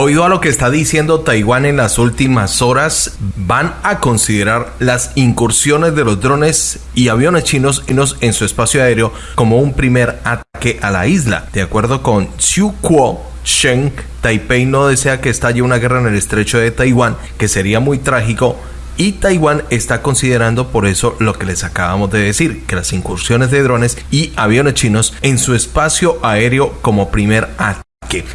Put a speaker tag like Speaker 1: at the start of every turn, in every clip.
Speaker 1: Oído a lo que está diciendo Taiwán en las últimas horas, van a considerar las incursiones de los drones y aviones chinos en su espacio aéreo como un primer ataque a la isla. De acuerdo con Xu Kuo, Sheng, Taipei no desea que estalle una guerra en el estrecho de Taiwán, que sería muy trágico y Taiwán está considerando por eso lo que les acabamos de decir, que las incursiones de drones y aviones chinos en su espacio aéreo como primer ataque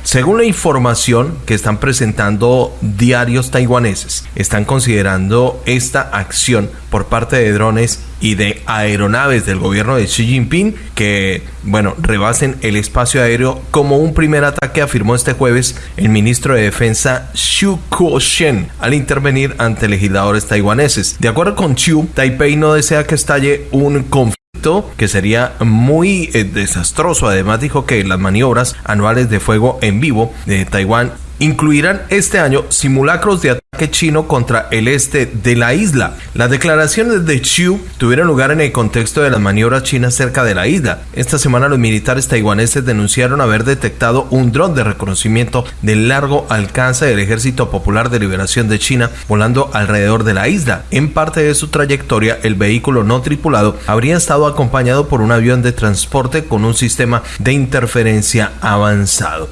Speaker 1: según la información que están presentando diarios taiwaneses, están considerando esta acción por parte de drones y de aeronaves del gobierno de Xi Jinping que, bueno, rebasen el espacio aéreo como un primer ataque, afirmó este jueves el ministro de Defensa Xu Kuo-shen al intervenir ante legisladores taiwaneses. De acuerdo con Xu, Taipei no desea que estalle un que sería muy eh, desastroso. Además dijo que las maniobras anuales de fuego en vivo de Taiwán incluirán este año simulacros de ataque chino contra el este de la isla. Las declaraciones de Xiu tuvieron lugar en el contexto de las maniobras chinas cerca de la isla. Esta semana los militares taiwaneses denunciaron haber detectado un dron de reconocimiento de largo alcance del Ejército Popular de Liberación de China volando alrededor de la isla. En parte de su trayectoria, el vehículo no tripulado habría estado acompañado por un avión de transporte con un sistema de interferencia avanzado.